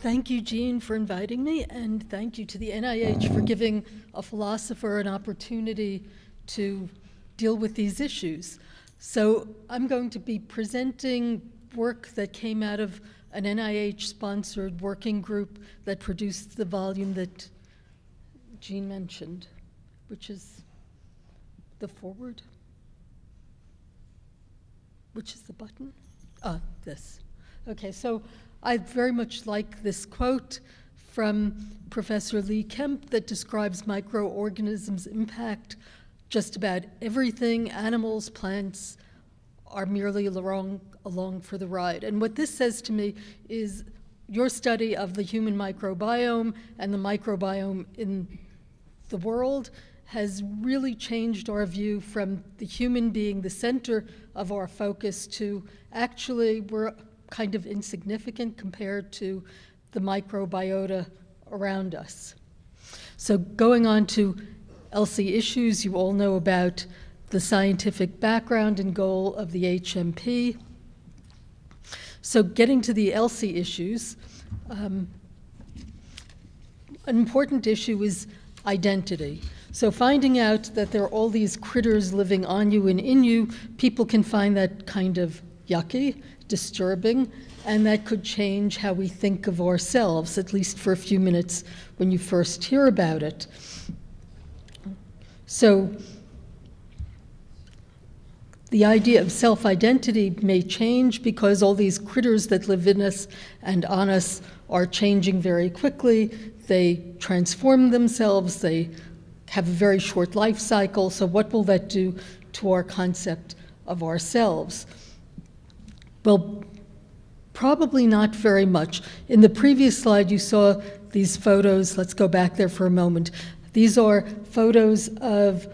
Thank you, Jean, for inviting me, and thank you to the NIH for giving a philosopher an opportunity to deal with these issues. So I'm going to be presenting work that came out of an NIH-sponsored working group that produced the volume that Jean mentioned, which is the forward. Which is the button? Ah, this. Okay, so I very much like this quote from Professor Lee Kemp that describes microorganisms' impact just about everything, animals, plants, are merely along, along for the ride. And what this says to me is your study of the human microbiome and the microbiome in the world has really changed our view from the human being the center of our focus to actually we're kind of insignificant compared to the microbiota around us. So going on to ELSI issues, you all know about the scientific background and goal of the HMP. So getting to the ELSI issues, um, an important issue is identity. So finding out that there are all these critters living on you and in you, people can find that kind of yucky, disturbing, and that could change how we think of ourselves, at least for a few minutes when you first hear about it. So the idea of self identity may change because all these critters that live in us and on us are changing very quickly. They transform themselves, they have a very short life cycle. So, what will that do to our concept of ourselves? Well, probably not very much. In the previous slide, you saw these photos. Let's go back there for a moment. These are photos of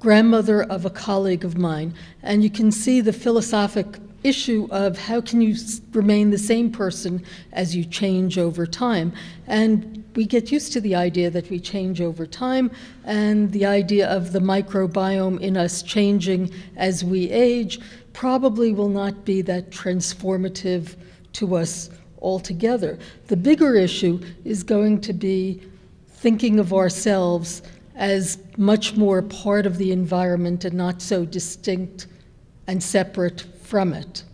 grandmother of a colleague of mine. And you can see the philosophic issue of how can you remain the same person as you change over time. And we get used to the idea that we change over time and the idea of the microbiome in us changing as we age probably will not be that transformative to us altogether. The bigger issue is going to be thinking of ourselves as much more part of the environment and not so distinct and separate from it.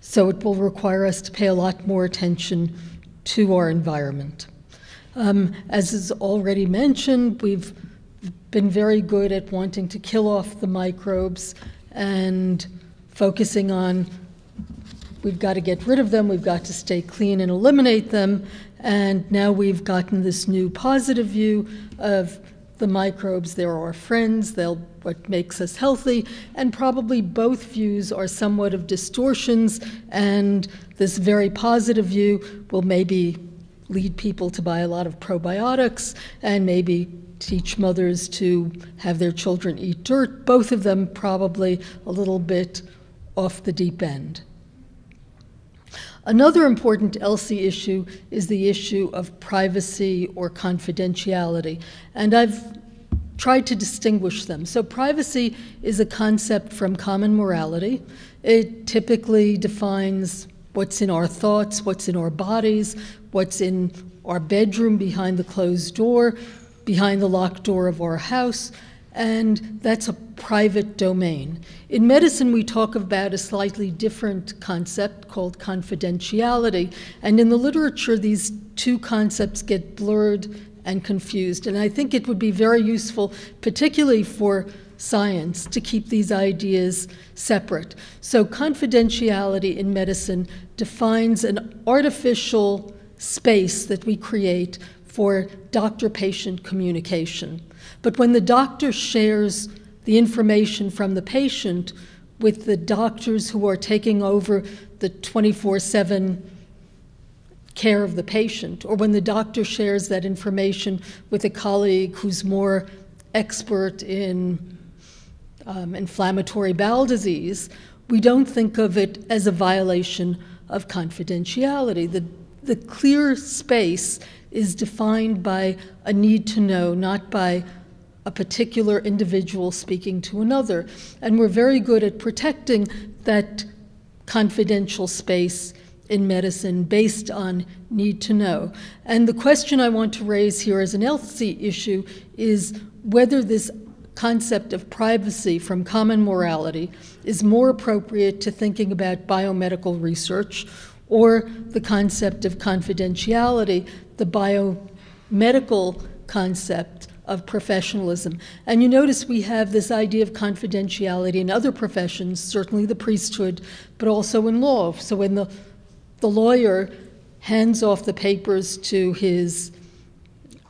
So it will require us to pay a lot more attention to our environment. Um, as is already mentioned, we've been very good at wanting to kill off the microbes and focusing on we've got to get rid of them, we've got to stay clean and eliminate them, and now we've gotten this new positive view of the microbes. They're our friends, they're what makes us healthy, and probably both views are somewhat of distortions, and this very positive view will maybe lead people to buy a lot of probiotics and maybe teach mothers to have their children eat dirt, both of them probably a little bit off the deep end. Another important ELSI issue is the issue of privacy or confidentiality, and I've tried to distinguish them. So, privacy is a concept from common morality. It typically defines what's in our thoughts, what's in our bodies, what's in our bedroom behind the closed door, behind the locked door of our house, and that's a private domain. In medicine, we talk about a slightly different concept called confidentiality, and in the literature, these two concepts get blurred and confused. And I think it would be very useful, particularly for science, to keep these ideas separate. So, confidentiality in medicine defines an artificial space that we create for doctor patient communication. But when the doctor shares the information from the patient with the doctors who are taking over the 24 7 care of the patient, or when the doctor shares that information with a colleague who's more expert in um, inflammatory bowel disease, we don't think of it as a violation of confidentiality. The, the clear space is defined by a need to know, not by a particular individual speaking to another. And we're very good at protecting that confidential space in medicine based on need to know. And the question I want to raise here as an ELSI issue is whether this concept of privacy from common morality is more appropriate to thinking about biomedical research or the concept of confidentiality, the biomedical concept of professionalism. And you notice we have this idea of confidentiality in other professions, certainly the priesthood, but also in law. So when the, the lawyer hands off the papers to his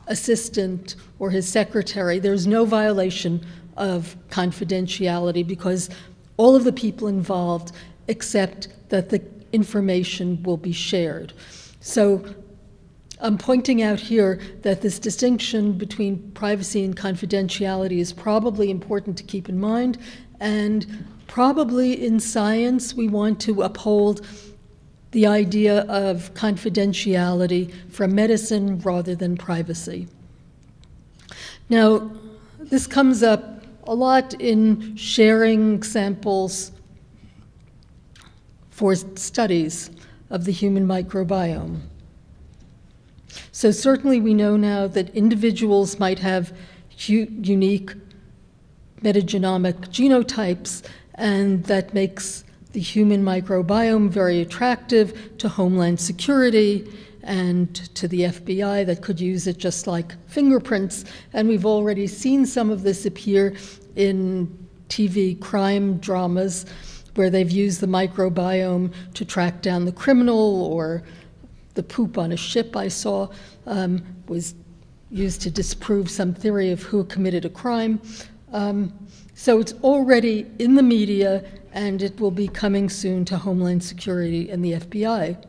assistant or his secretary, there's no violation of confidentiality because all of the people involved accept that the information will be shared. So I'm pointing out here that this distinction between privacy and confidentiality is probably important to keep in mind, and probably in science we want to uphold the idea of confidentiality from medicine rather than privacy. Now, this comes up a lot in sharing samples for studies of the human microbiome. So certainly we know now that individuals might have unique metagenomic genotypes, and that makes the human microbiome very attractive to Homeland Security and to the FBI that could use it just like fingerprints. And we've already seen some of this appear in TV crime dramas where they've used the microbiome to track down the criminal or the poop on a ship I saw um, was used to disprove some theory of who committed a crime. Um, so it's already in the media, and it will be coming soon to Homeland Security and the FBI.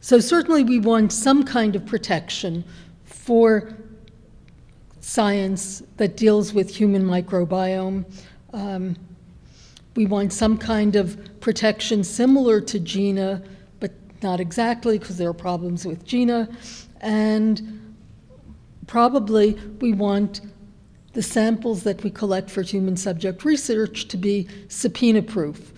So certainly we want some kind of protection for science that deals with human microbiome. Um, we want some kind of protection similar to GINA but not exactly, because there are problems with GINA. And probably we want the samples that we collect for human subject research to be subpoena proof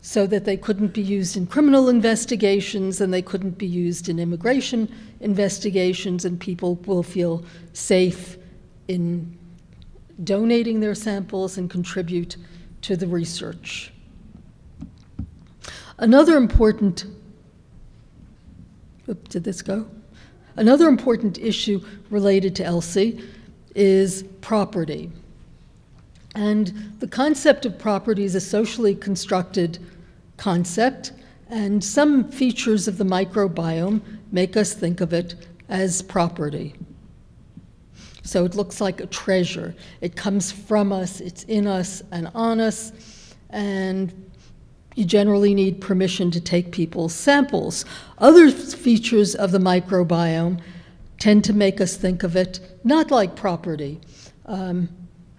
so that they couldn't be used in criminal investigations and they couldn't be used in immigration investigations, and people will feel safe in donating their samples and contribute to the research. Another important Oop, did this go? Another important issue related to ELSI is property. And the concept of property is a socially constructed concept, and some features of the microbiome make us think of it as property. So it looks like a treasure. It comes from us, it's in us and on us, and you generally need permission to take people's samples. Other features of the microbiome tend to make us think of it not like property, um,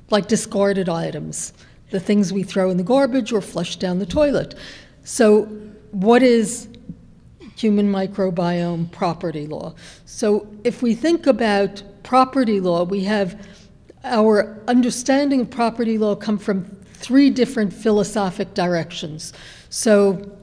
like discarded items, the things we throw in the garbage or flush down the toilet. So, what is human microbiome property law? So, if we think about property law, we have our understanding of property law come from three different philosophic directions. So,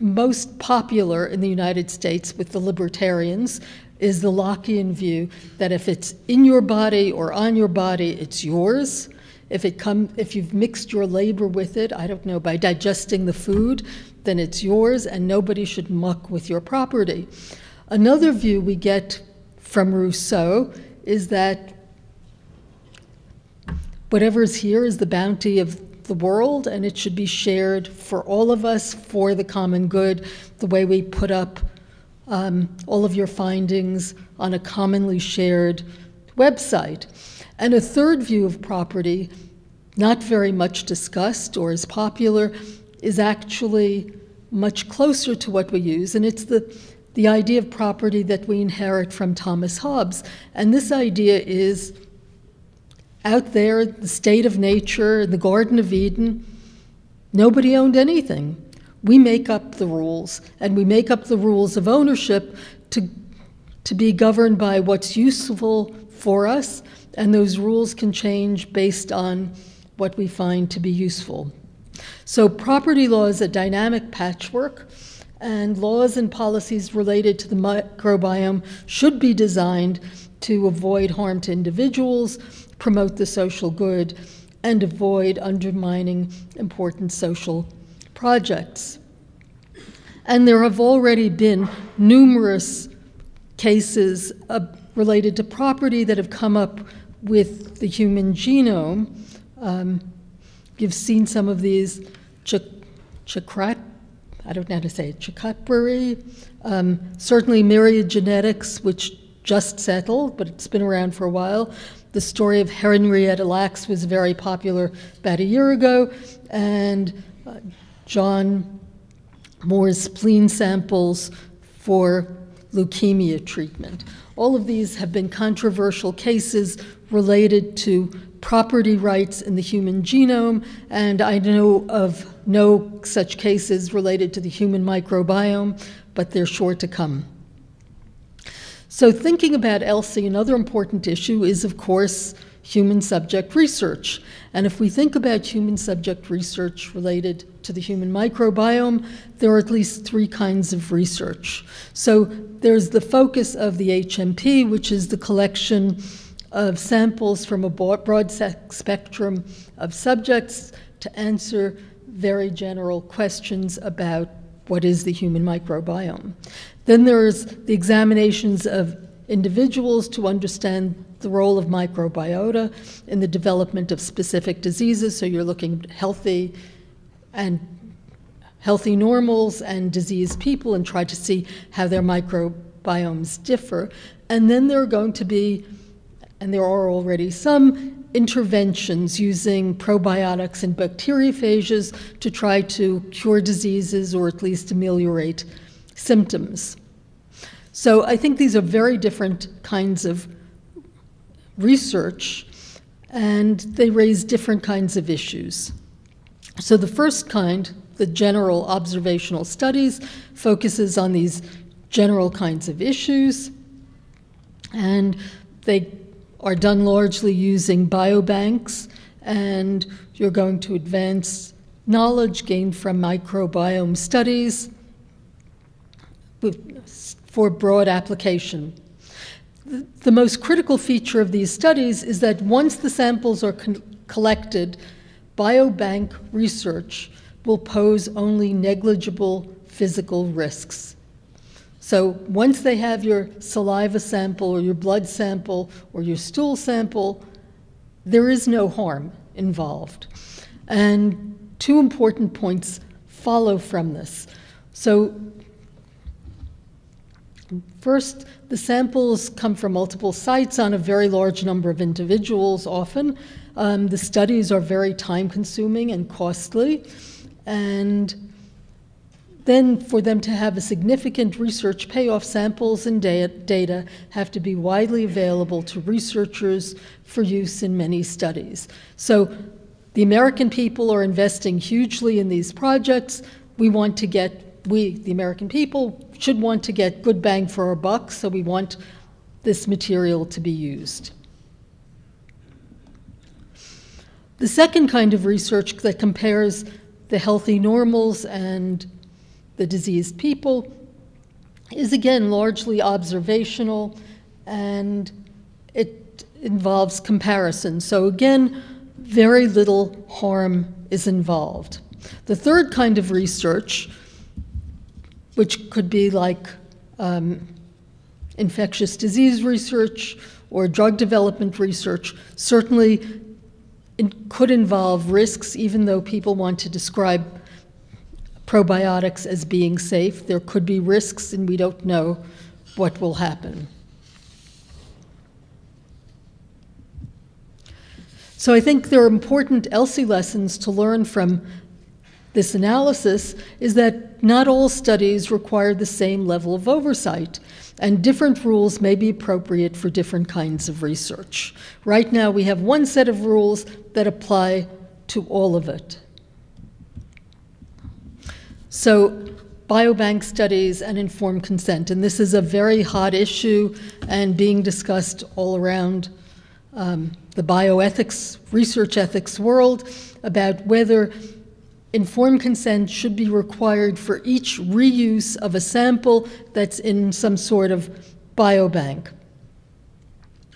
most popular in the United States with the libertarians is the Lockean view that if it's in your body or on your body, it's yours. If it come, if you've mixed your labor with it, I don't know, by digesting the food, then it's yours, and nobody should muck with your property. Another view we get from Rousseau is that whatever is here is the bounty of the world, and it should be shared for all of us for the common good, the way we put up um, all of your findings on a commonly shared website. And a third view of property, not very much discussed or as popular, is actually much closer to what we use, and it's the the idea of property that we inherit from Thomas Hobbes. And this idea is out there, the state of nature, the Garden of Eden, nobody owned anything. We make up the rules, and we make up the rules of ownership to, to be governed by what's useful for us, and those rules can change based on what we find to be useful. So, property law is a dynamic patchwork, and laws and policies related to the microbiome should be designed to avoid harm to individuals, promote the social good, and avoid undermining important social projects. And there have already been numerous cases uh, related to property that have come up with the human genome. Um, you've seen some of these. Ch- Chakrat, I don't know how to say it, Chakatbury, um, certainly Myriad Genetics, which just settled, but it's been around for a while. The story of Henrietta Lacks was very popular about a year ago, and uh, John Moore's spleen samples for leukemia treatment. All of these have been controversial cases related to property rights in the human genome, and I know of no such cases related to the human microbiome, but they're sure to come. So, thinking about ELSI, another important issue is, of course, human subject research. And if we think about human subject research related to the human microbiome, there are at least three kinds of research. So there's the focus of the HMP, which is the collection of samples from a broad spectrum of subjects to answer very general questions about what is the human microbiome. Then there's the examinations of individuals to understand the role of microbiota in the development of specific diseases. So you're looking at healthy and healthy normals and diseased people and try to see how their microbiomes differ. And then there are going to be, and there are already some interventions using probiotics and bacteriophages to try to cure diseases or at least ameliorate symptoms. So I think these are very different kinds of research, and they raise different kinds of issues. So the first kind, the general observational studies, focuses on these general kinds of issues, and they are done largely using biobanks, and you're going to advance knowledge gained from microbiome studies for broad application. The most critical feature of these studies is that once the samples are collected, biobank research will pose only negligible physical risks. So once they have your saliva sample or your blood sample or your stool sample, there is no harm involved. And two important points follow from this. So First, the samples come from multiple sites on a very large number of individuals often. Um, the studies are very time consuming and costly. And then, for them to have a significant research payoff, samples and data have to be widely available to researchers for use in many studies. So, the American people are investing hugely in these projects. We want to get we, the American people, should want to get good bang for our buck, so we want this material to be used. The second kind of research that compares the healthy normals and the diseased people is again largely observational and it involves comparison. So, again, very little harm is involved. The third kind of research which could be like um, infectious disease research or drug development research, certainly it could involve risks, even though people want to describe probiotics as being safe. There could be risks, and we don't know what will happen. So I think there are important ELSI lessons to learn from this analysis is that not all studies require the same level of oversight, and different rules may be appropriate for different kinds of research. Right now, we have one set of rules that apply to all of it. So, biobank studies and informed consent, and this is a very hot issue and being discussed all around um, the bioethics, research ethics world about whether informed consent should be required for each reuse of a sample that's in some sort of biobank.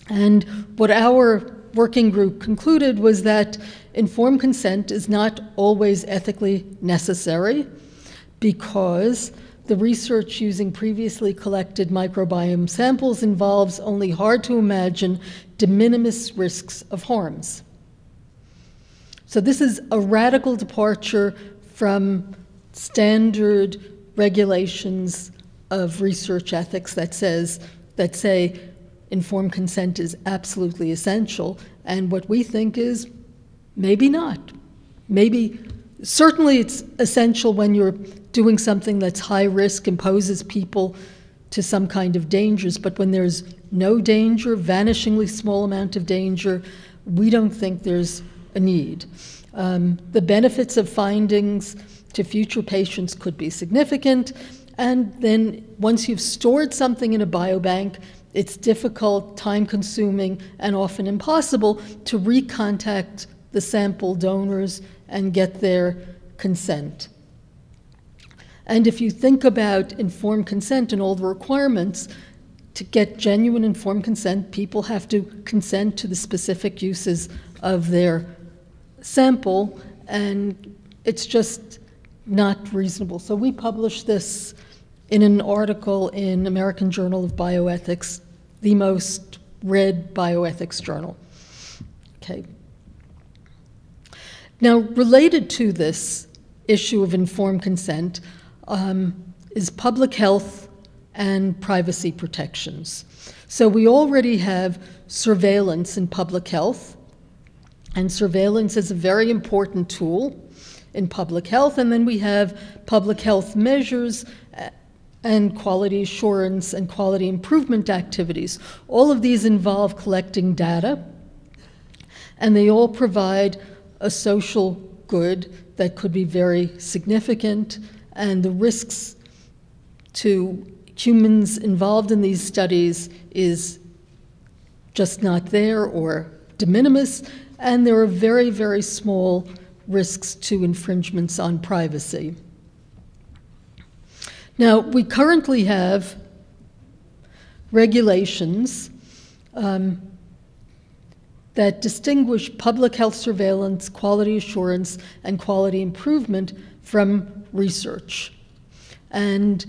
And what our working group concluded was that informed consent is not always ethically necessary because the research using previously collected microbiome samples involves only hard to imagine de minimis risks of harms. So, this is a radical departure from standard regulations of research ethics that says that say informed consent is absolutely essential. And what we think is maybe not. Maybe certainly it's essential when you're doing something that's high risk and poses people to some kind of dangers. But when there's no danger vanishingly small amount of danger we don't think there's a need um, the benefits of findings to future patients could be significant and then once you've stored something in a biobank it's difficult, time consuming, and often impossible to recontact the sample donors and get their consent. And if you think about informed consent and all the requirements, to get genuine informed consent, people have to consent to the specific uses of their sample, and it's just not reasonable. So we published this in an article in American Journal of Bioethics, the most read bioethics journal. Okay. Now, related to this issue of informed consent um, is public health and privacy protections. So, we already have surveillance in public health, and surveillance is a very important tool in public health. And then we have public health measures uh, and quality assurance and quality improvement activities. All of these involve collecting data, and they all provide a social good that could be very significant, and the risks to humans involved in these studies is just not there or de minimis, and there are very, very small risks to infringements on privacy. Now, we currently have regulations um, that distinguish public health surveillance, quality assurance, and quality improvement from research. And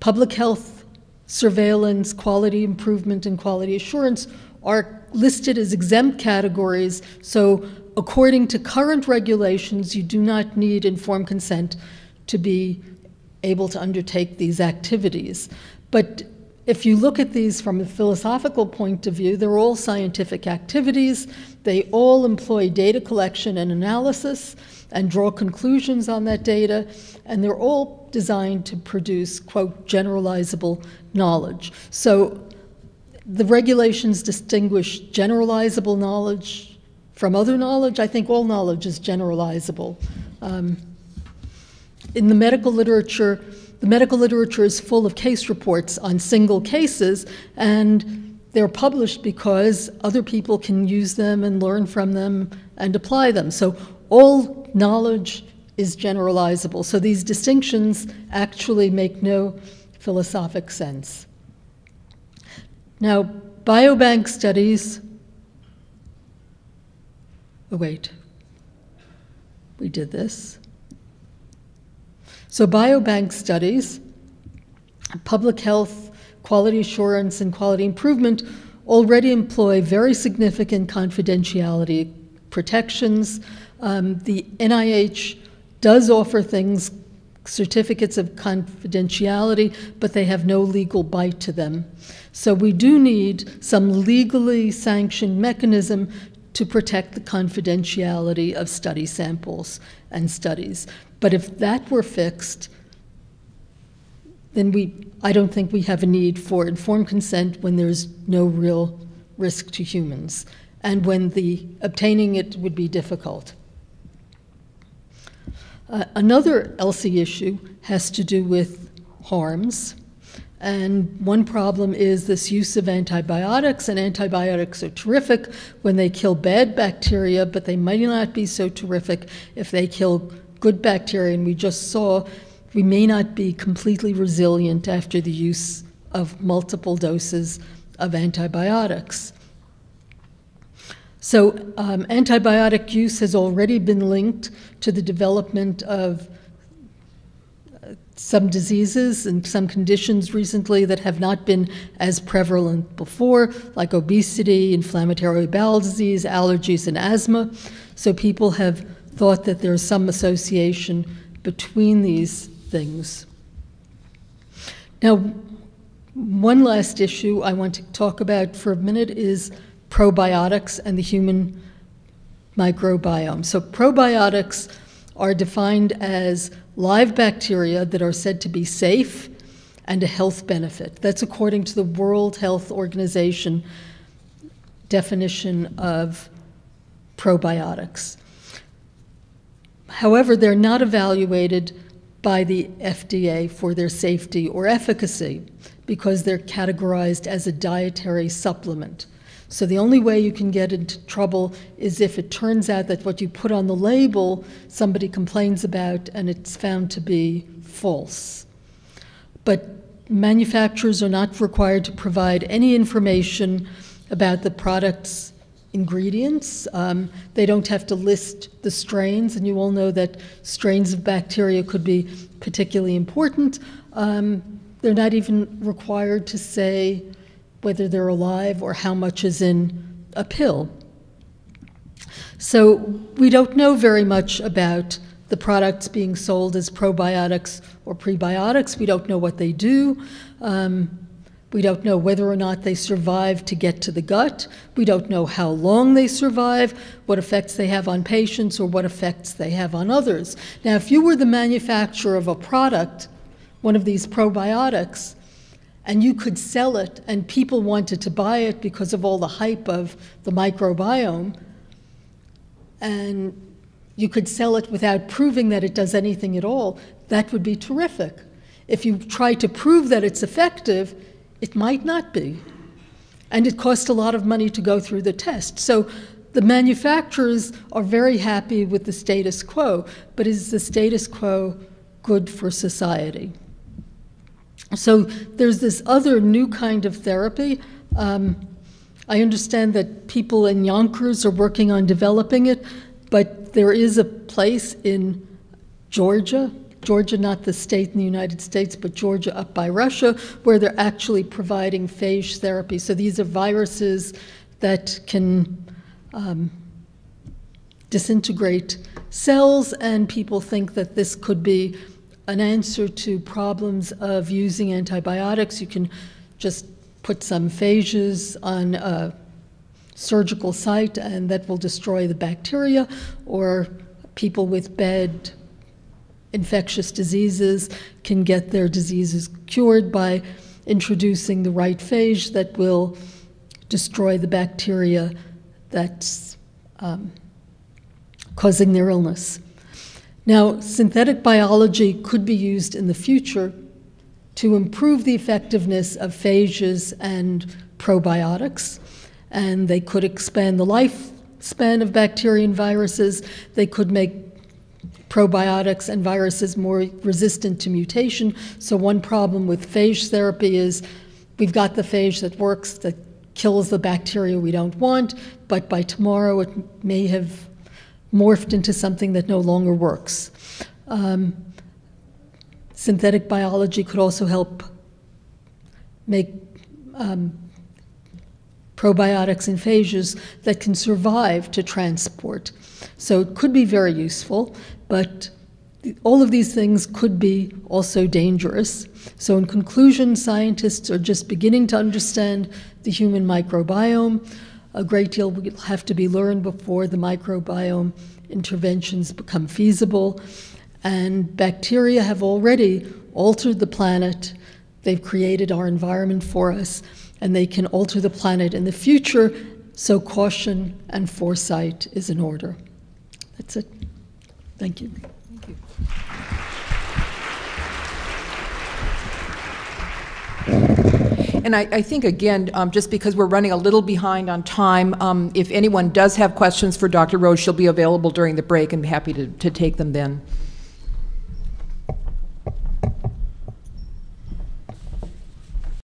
public health surveillance, quality improvement, and quality assurance are listed as exempt categories. So, according to current regulations, you do not need informed consent to be able to undertake these activities. But if you look at these from a philosophical point of view, they're all scientific activities. They all employ data collection and analysis and draw conclusions on that data, and they're all designed to produce, quote, generalizable knowledge. So the regulations distinguish generalizable knowledge from other knowledge. I think all knowledge is generalizable. Um, in the medical literature, the medical literature is full of case reports on single cases, and they're published because other people can use them and learn from them and apply them. So all knowledge is generalizable. So these distinctions actually make no philosophic sense. Now, biobank studies. Oh, wait. We did this. So, biobank studies, public health, quality assurance, and quality improvement already employ very significant confidentiality protections. Um, the NIH does offer things, certificates of confidentiality, but they have no legal bite to them. So we do need some legally sanctioned mechanism to protect the confidentiality of study samples and studies. But if that were fixed, then we, I don't think we have a need for informed consent when there's no real risk to humans and when the obtaining it would be difficult. Uh, another ELSI issue has to do with harms. And one problem is this use of antibiotics, and antibiotics are terrific when they kill bad bacteria, but they might not be so terrific if they kill good bacteria, and we just saw we may not be completely resilient after the use of multiple doses of antibiotics. So, um, antibiotic use has already been linked to the development of uh, some diseases and some conditions recently that have not been as prevalent before, like obesity, inflammatory bowel disease, allergies, and asthma. So, people have thought that there's some association between these things. Now, one last issue I want to talk about for a minute is probiotics and the human microbiome. So, probiotics are defined as live bacteria that are said to be safe and a health benefit. That's according to the World Health Organization definition of probiotics. However, they're not evaluated by the FDA for their safety or efficacy because they're categorized as a dietary supplement. So the only way you can get into trouble is if it turns out that what you put on the label somebody complains about and it's found to be false. But manufacturers are not required to provide any information about the product's ingredients. Um, they don't have to list the strains, and you all know that strains of bacteria could be particularly important. Um, they're not even required to say whether they're alive or how much is in a pill. So we don't know very much about the products being sold as probiotics or prebiotics. We don't know what they do. Um, we don't know whether or not they survive to get to the gut. We don't know how long they survive, what effects they have on patients, or what effects they have on others. Now, if you were the manufacturer of a product, one of these probiotics, and you could sell it and people wanted to buy it because of all the hype of the microbiome. And you could sell it without proving that it does anything at all. That would be terrific. If you try to prove that it's effective it might not be. And it costs a lot of money to go through the test. So the manufacturers are very happy with the status quo but is the status quo good for society so there's this other new kind of therapy. Um, I understand that people in Yonkers are working on developing it, but there is a place in Georgia, Georgia, not the state in the United States, but Georgia up by Russia, where they're actually providing phage therapy. So these are viruses that can um, disintegrate cells, and people think that this could be an answer to problems of using antibiotics. You can just put some phages on a surgical site and that will destroy the bacteria, or people with bad infectious diseases can get their diseases cured by introducing the right phage that will destroy the bacteria that's um, causing their illness. Now, synthetic biology could be used in the future to improve the effectiveness of phages and probiotics, and they could expand the lifespan of bacteria and viruses. They could make probiotics and viruses more resistant to mutation. So, one problem with phage therapy is we've got the phage that works, that kills the bacteria we don't want, but by tomorrow it may have morphed into something that no longer works. Um, synthetic biology could also help make um, probiotics and phages that can survive to transport. So it could be very useful, but all of these things could be also dangerous. So, in conclusion, scientists are just beginning to understand the human microbiome. A great deal will have to be learned before the microbiome interventions become feasible. And bacteria have already altered the planet. They've created our environment for us, and they can alter the planet in the future. So, caution and foresight is in order. That's it. Thank you. Thank you. And I, I think, again, um, just because we're running a little behind on time, um, if anyone does have questions for Dr. Rhodes, she'll be available during the break and be happy to, to take them then.